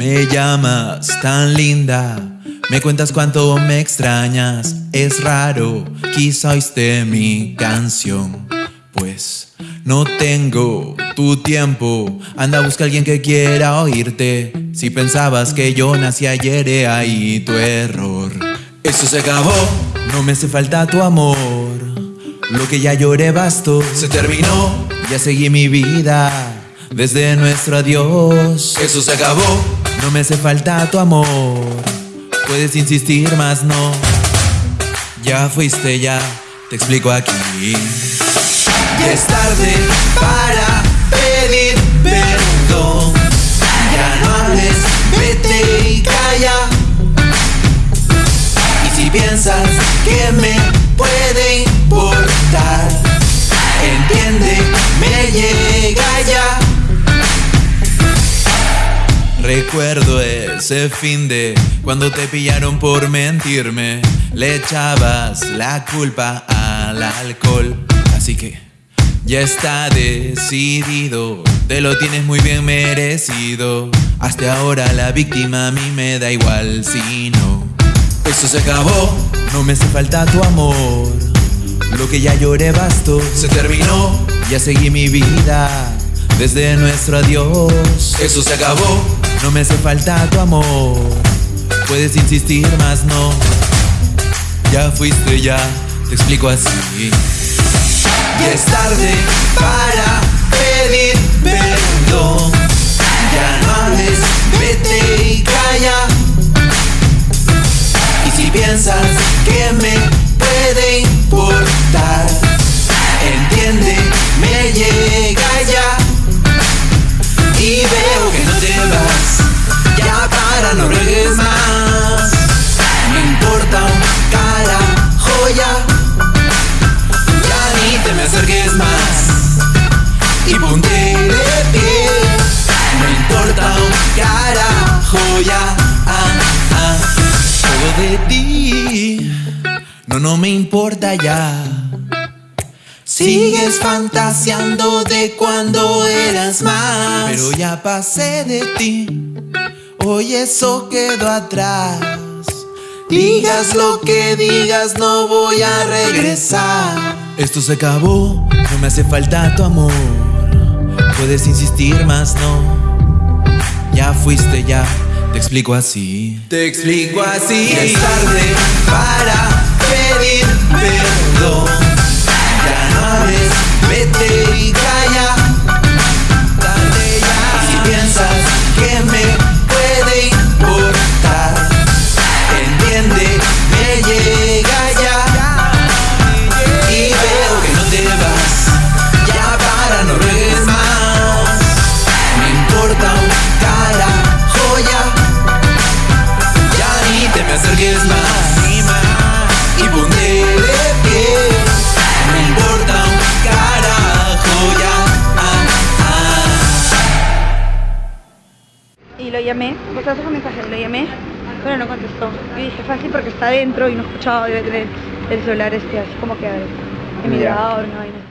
Me llamas tan linda, me cuentas cuánto me extrañas. Es raro, quizá oíste mi canción. Pues no tengo tu tiempo. Anda, busca a alguien que quiera oírte. Si pensabas que yo nací ayer, he ahí tu error. Eso se acabó, no me hace falta tu amor. Lo que ya lloré bastó, se terminó. Ya seguí mi vida desde nuestro adiós. Eso se acabó, no me hace falta tu amor. Puedes insistir, más no. Ya fuiste, ya te explico aquí. Ya es tarde para pedir perdón. Ya no hables, vete y calla. Y si piensas que me puede importar, entiende, me llega Recuerdo ese fin de cuando te pillaron por mentirme, le echabas la culpa al alcohol. Así que ya está decidido, te lo tienes muy bien merecido. Hasta ahora la víctima a mí me da igual si no. Eso se acabó, no me hace falta tu amor. Lo que ya lloré bastó, se terminó, ya seguí mi vida desde nuestro adiós. Eso se acabó, no me hace falta tu amor. Puedes insistir, más no. Ya fuiste, ya te explico así. Ya es tarde para pedir perdón. Ya no hables, vete y calla. Y si piensas que me puede importar, me importa ya. Sigues fantaseando de cuando eras más. Pero ya pasé de ti. Hoy eso quedó atrás. Digas lo que digas, no voy a regresar. Esto se acabó, no me hace falta tu amor. Puedes insistir más, no. Ya fuiste, ya. Te explico así. Te explico así. Es tarde para acerques más. Y ponte de pie. Me importa un carajo ya. Ah, ah. Y lo llamé, hace un mensaje, lo llamé, pero no contestó. Y dije, fácil porque está adentro y no escuchaba debe tener el celular este así como que en mi grabador, no, y no.